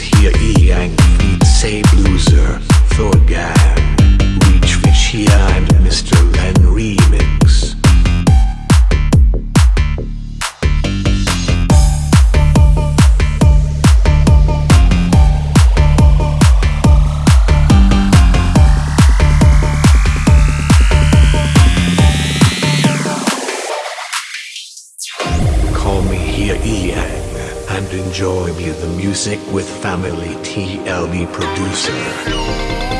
hier Yang feat. Say Blueser, Thorgan, Reach Vichia and Mr. Len Remix. Call me here Yang and enjoy me the music with family TLB producer.